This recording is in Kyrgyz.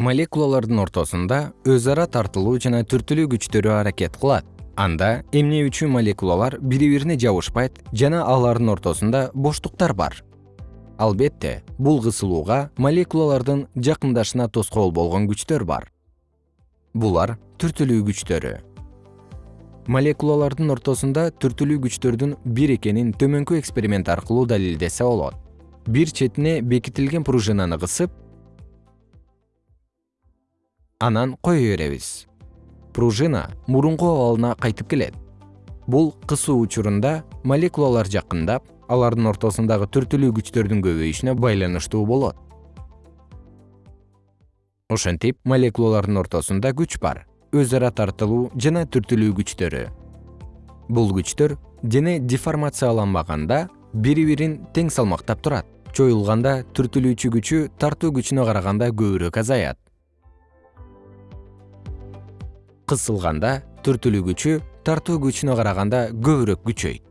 молекулалардын ортосунда өз ара тартылуу жана түртүлүү күчтөрү аракет кылат. Анда эмне үчүн молекулалар бири бирине жабышпайт жана алардын ортосунда боштуктар бар? Албетте бул кысылууга молекулалардын жакындашына тоскоол болгон күчтөр бар. Булар түртүлүү күчтөрү. Молекулалардын ортосунда түртүлүү күчтөрдүн бир экенин төмөнкү эксперимент аркылуу далилдесе болот. Бир четине бекитилген пружинаны кысып анан кое беребиз. Пружина мурунку абалына кайтып келет. Бул кысуу учурунда молекулалар жакындап алардын ортосундагы түртүлүү күчтөрдүн көбөйүшүнө байланыштуу болот. Ошентип молекулалардын ортосунда күч бар. Өз ара тартылуу жана түртүлүү күчтөрү. Бул күчтөр дене деформацияланбаганда бири бирин тең салмактап турат. Чоюлганда түртүлүүчү күчү тартуу күчүнө караганда көбүрөөк азаят кысылганда түртүлүү күчү тартуу күчүнө караганда көбүрөөк күчөйт